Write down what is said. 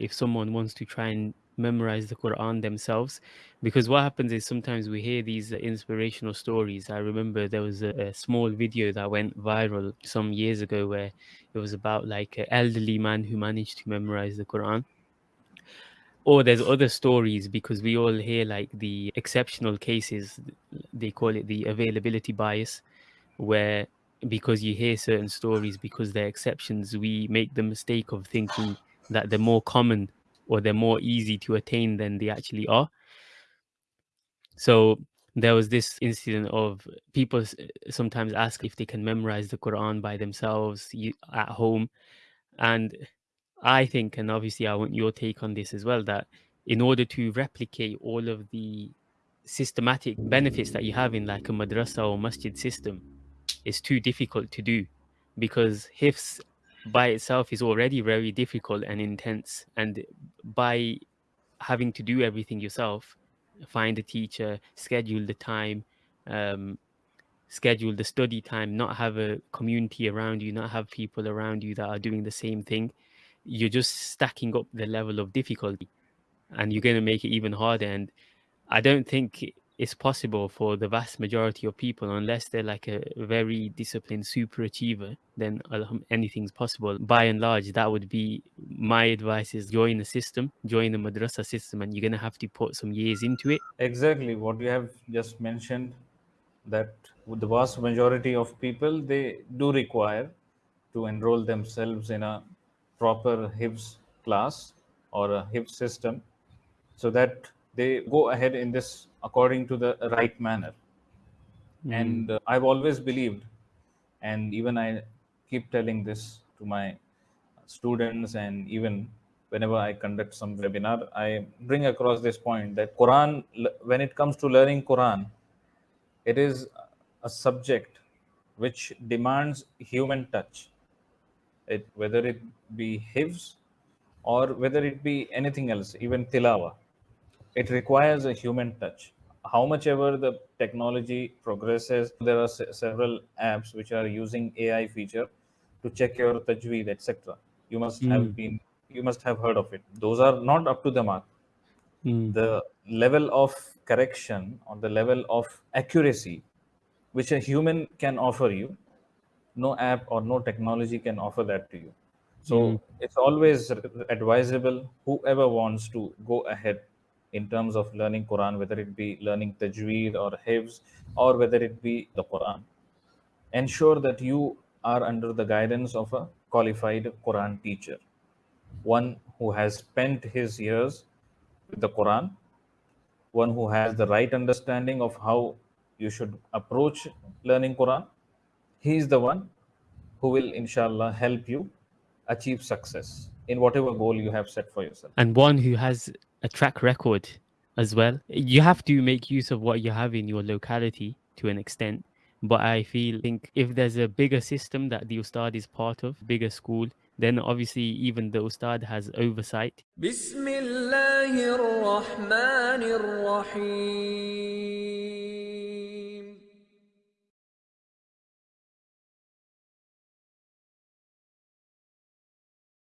if someone wants to try and memorize the Quran themselves. Because what happens is sometimes we hear these inspirational stories. I remember there was a, a small video that went viral some years ago where it was about like an elderly man who managed to memorize the Quran or there's other stories because we all hear like the exceptional cases they call it the availability bias where because you hear certain stories because they're exceptions we make the mistake of thinking that they're more common or they're more easy to attain than they actually are. So there was this incident of people sometimes ask if they can memorize the quran by themselves at home. And I think, and obviously I want your take on this as well, that in order to replicate all of the systematic benefits that you have in like a madrasa or masjid system, it's too difficult to do because hifz by itself is already very difficult and intense. And by having to do everything yourself, find a teacher, schedule the time, um, schedule the study time, not have a community around you, not have people around you that are doing the same thing, you're just stacking up the level of difficulty and you're going to make it even harder and i don't think it's possible for the vast majority of people unless they're like a very disciplined super achiever then um, anything's possible. By and large that would be my advice is join the system join the madrasa system and you're going to have to put some years into it. Exactly what you have just mentioned that the vast majority of people they do require to enroll themselves in a proper Hifz class or a Hifz system so that they go ahead in this according to the right manner. Mm. And uh, I've always believed, and even I keep telling this to my students, and even whenever I conduct some webinar, I bring across this point that Quran, when it comes to learning Quran, it is a subject which demands human touch it, whether it be hifz or whether it be anything else, even tilawa. It requires a human touch. How much ever the technology progresses, there are several apps which are using AI feature to check your tajweed, etc. You must mm. have hmm. been, you must have heard of it. Those are not up to the mark. Mm. The level of correction or the level of accuracy which a human can offer you no app or no technology can offer that to you so mm. it's always advisable whoever wants to go ahead in terms of learning quran whether it be learning tajweed or hifz or whether it be the quran. Ensure that you are under the guidance of a qualified quran teacher. One who has spent his years with the quran. One who has the right understanding of how you should approach learning quran. He is the one who will, inshallah, help you achieve success in whatever goal you have set for yourself. And one who has a track record as well. You have to make use of what you have in your locality to an extent. But I feel think if there's a bigger system that the Ustad is part of, bigger school, then obviously even the Ustad has oversight.